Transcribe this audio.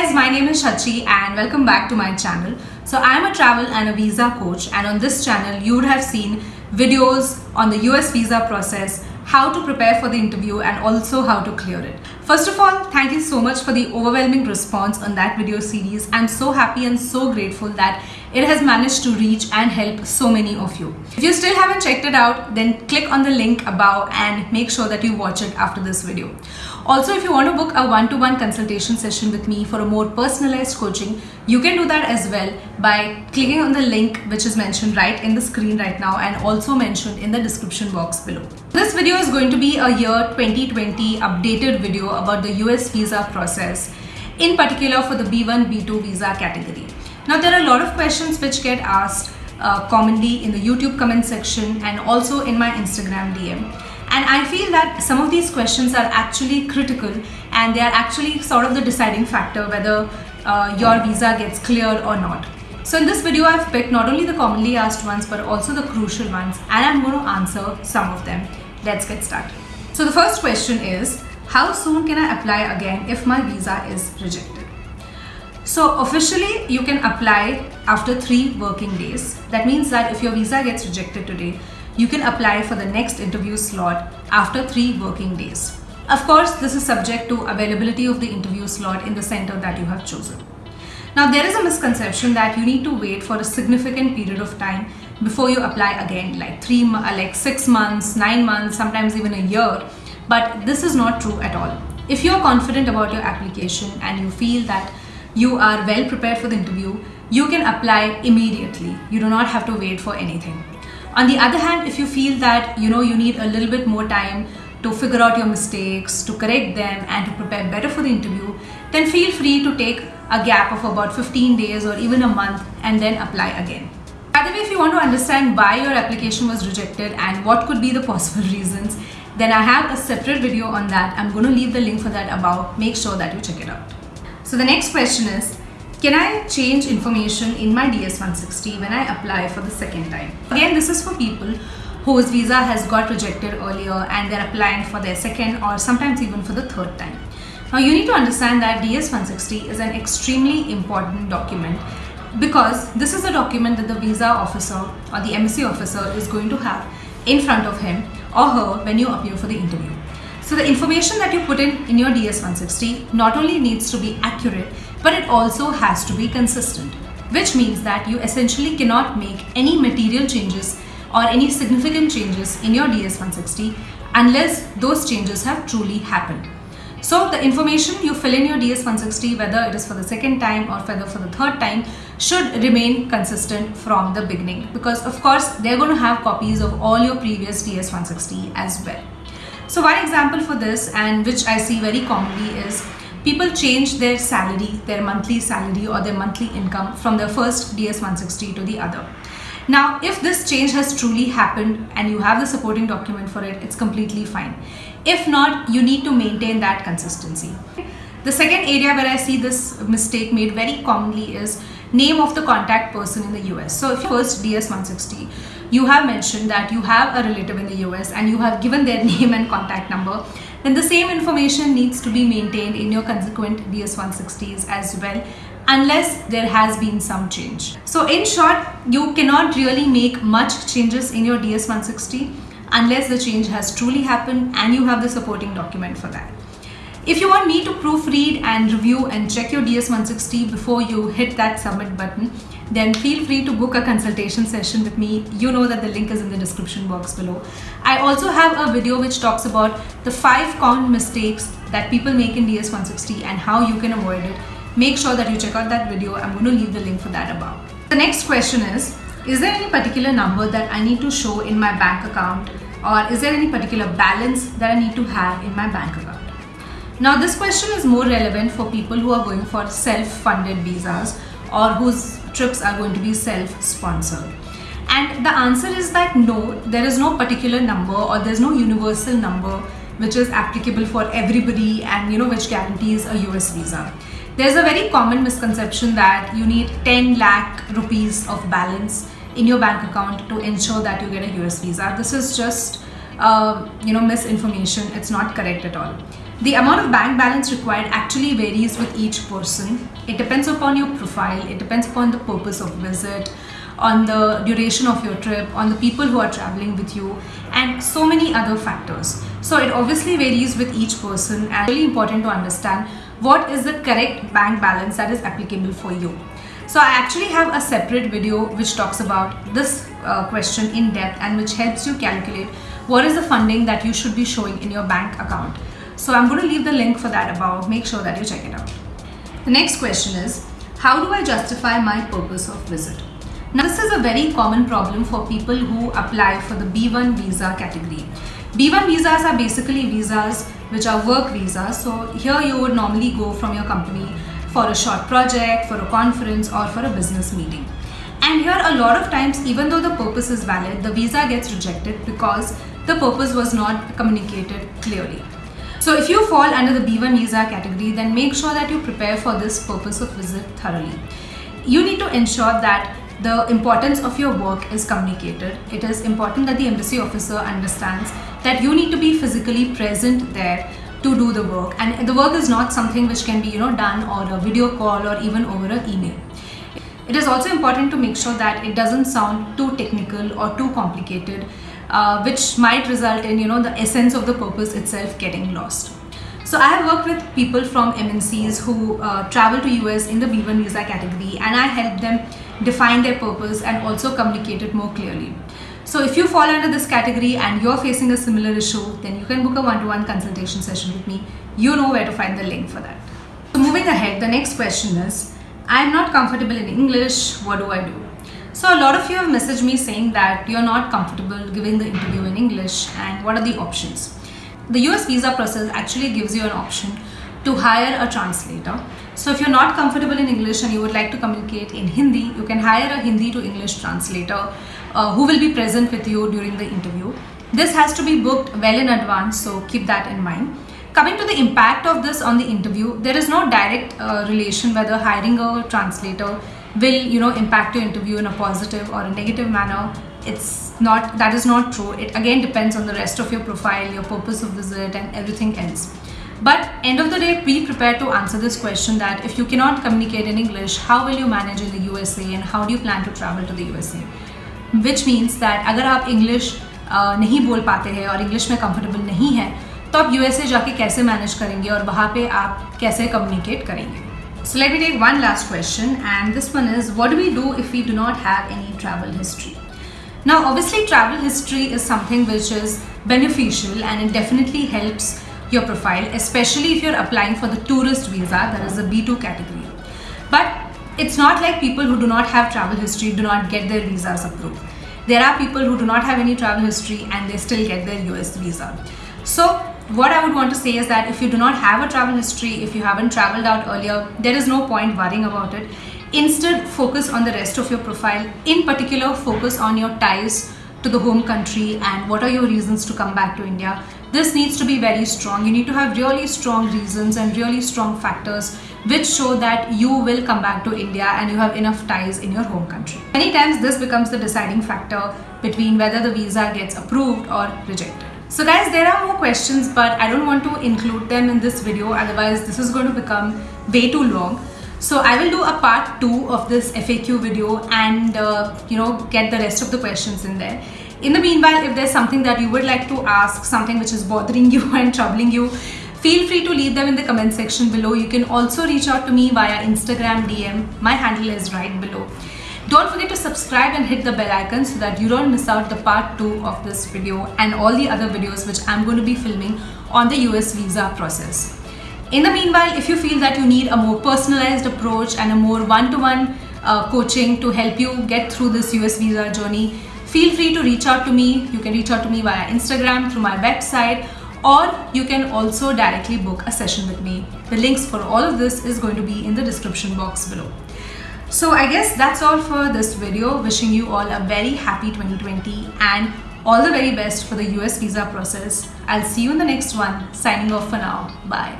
guys, my name is Shachi and welcome back to my channel. So I'm a travel and a visa coach and on this channel you would have seen videos on the US visa process, how to prepare for the interview and also how to clear it. First of all, thank you so much for the overwhelming response on that video series. I'm so happy and so grateful that it has managed to reach and help so many of you. If you still haven't checked it out, then click on the link above and make sure that you watch it after this video. Also, if you want to book a one-to-one -one consultation session with me for a more personalized coaching, you can do that as well by clicking on the link which is mentioned right in the screen right now and also mentioned in the description box below. This video is going to be a year 2020 updated video about the US visa process, in particular for the B1, B2 visa category. Now there are a lot of questions which get asked uh, commonly in the YouTube comment section and also in my Instagram DM. And I feel that some of these questions are actually critical and they are actually sort of the deciding factor whether uh, your visa gets cleared or not. So in this video, I've picked not only the commonly asked ones, but also the crucial ones, and I'm going to answer some of them. Let's get started. So the first question is, how soon can I apply again if my visa is rejected? So officially, you can apply after three working days. That means that if your visa gets rejected today, you can apply for the next interview slot after three working days. Of course, this is subject to availability of the interview slot in the center that you have chosen. Now, there is a misconception that you need to wait for a significant period of time before you apply again, like three, like six months, nine months, sometimes even a year. But this is not true at all. If you're confident about your application and you feel that you are well prepared for the interview, you can apply immediately. You do not have to wait for anything. On the other hand, if you feel that you know you need a little bit more time to figure out your mistakes, to correct them and to prepare better for the interview, then feel free to take a gap of about 15 days or even a month and then apply again. By the way, if you want to understand why your application was rejected and what could be the possible reasons, then I have a separate video on that. I'm going to leave the link for that above. Make sure that you check it out. So the next question is, can I change information in my DS-160 when I apply for the second time? Again, this is for people whose visa has got rejected earlier and they're applying for their second or sometimes even for the third time. Now you need to understand that DS-160 is an extremely important document because this is a document that the visa officer or the embassy officer is going to have in front of him or her when you appear for the interview. So the information that you put in in your DS-160 not only needs to be accurate but it also has to be consistent, which means that you essentially cannot make any material changes or any significant changes in your DS160 unless those changes have truly happened. So the information you fill in your DS160, whether it is for the second time or whether for the third time, should remain consistent from the beginning because of course they're going to have copies of all your previous DS160 as well. So one example for this and which I see very commonly is people change their salary, their monthly salary or their monthly income from their first DS160 to the other. Now, if this change has truly happened and you have the supporting document for it, it's completely fine. If not, you need to maintain that consistency. The second area where I see this mistake made very commonly is name of the contact person in the US. So if you first DS160, you have mentioned that you have a relative in the US and you have given their name and contact number then the same information needs to be maintained in your consequent DS160s as well unless there has been some change. So in short, you cannot really make much changes in your DS160 unless the change has truly happened and you have the supporting document for that. If you want me to proofread and review and check your DS160 before you hit that submit button, then feel free to book a consultation session with me. You know that the link is in the description box below. I also have a video which talks about the five common mistakes that people make in DS160 and how you can avoid it. Make sure that you check out that video. I'm going to leave the link for that above. The next question is, is there any particular number that I need to show in my bank account or is there any particular balance that I need to have in my bank account? Now this question is more relevant for people who are going for self-funded visas or whose trips are going to be self-sponsored. And the answer is that no, there is no particular number or there's no universal number which is applicable for everybody and you know which guarantees a US visa. There's a very common misconception that you need 10 lakh rupees of balance in your bank account to ensure that you get a US visa. This is just uh, you know misinformation. It's not correct at all. The amount of bank balance required actually varies with each person. It depends upon your profile, it depends upon the purpose of visit, on the duration of your trip, on the people who are traveling with you, and so many other factors. So it obviously varies with each person and really important to understand what is the correct bank balance that is applicable for you. So I actually have a separate video which talks about this uh, question in depth and which helps you calculate what is the funding that you should be showing in your bank account. So I'm going to leave the link for that above. Make sure that you check it out. The next question is, how do I justify my purpose of visit? Now this is a very common problem for people who apply for the B1 visa category. B1 visas are basically visas which are work visas. So here you would normally go from your company for a short project, for a conference or for a business meeting. And here a lot of times even though the purpose is valid, the visa gets rejected because the purpose was not communicated clearly. So if you fall under the B1 visa category, then make sure that you prepare for this purpose of visit thoroughly. You need to ensure that the importance of your work is communicated. It is important that the embassy officer understands that you need to be physically present there to do the work and the work is not something which can be you know done or a video call or even over an email. It is also important to make sure that it doesn't sound too technical or too complicated uh, which might result in you know the essence of the purpose itself getting lost. So I have worked with people from MNCs who uh, travel to US in the B1 visa category and I help them define their purpose and also communicate it more clearly. So if you fall under this category and you're facing a similar issue, then you can book a one-to-one -one consultation session with me. You know where to find the link for that. So moving ahead, the next question is, I'm not comfortable in English, what do I do? So a lot of you have messaged me saying that you're not comfortable giving the interview in English and what are the options? The US visa process actually gives you an option to hire a translator. So if you're not comfortable in English and you would like to communicate in Hindi, you can hire a Hindi to English translator uh, who will be present with you during the interview. This has to be booked well in advance, so keep that in mind. Coming to the impact of this on the interview, there is no direct uh, relation whether hiring a translator will you know impact your interview in a positive or a negative manner it's not that is not true it again depends on the rest of your profile your purpose of visit and everything else but end of the day be prepared to answer this question that if you cannot communicate in english how will you manage in the usa and how do you plan to travel to the usa which means that अगर आप English uh, नहीं बोल पाते हैं और English में comfortable नहीं है तो आप यूएसए जाके कैसे मैनेज करेंगे और वहाँ पे आप कैसे कम्युनिकेट करेंगे so let me take one last question and this one is what do we do if we do not have any travel history? Now obviously travel history is something which is beneficial and it definitely helps your profile especially if you're applying for the tourist visa that is the B2 category. But it's not like people who do not have travel history do not get their visas approved. There are people who do not have any travel history and they still get their US visa. So what I would want to say is that if you do not have a travel history, if you haven't traveled out earlier, there is no point worrying about it. Instead, focus on the rest of your profile. In particular, focus on your ties to the home country and what are your reasons to come back to India. This needs to be very strong. You need to have really strong reasons and really strong factors which show that you will come back to India and you have enough ties in your home country. Many times this becomes the deciding factor between whether the visa gets approved or rejected. So guys, there are more questions, but I don't want to include them in this video. Otherwise, this is going to become way too long. So I will do a part two of this FAQ video and, uh, you know, get the rest of the questions in there. In the meanwhile, if there's something that you would like to ask, something which is bothering you and troubling you, feel free to leave them in the comment section below. You can also reach out to me via Instagram DM. My handle is right below. Don't forget to subscribe and hit the bell icon so that you don't miss out the part 2 of this video and all the other videos which I'm going to be filming on the US visa process. In the meanwhile, if you feel that you need a more personalized approach and a more one-to-one -one, uh, coaching to help you get through this US visa journey, feel free to reach out to me. You can reach out to me via Instagram, through my website, or you can also directly book a session with me. The links for all of this is going to be in the description box below. So I guess that's all for this video. Wishing you all a very happy 2020 and all the very best for the US visa process. I'll see you in the next one. Signing off for now. Bye.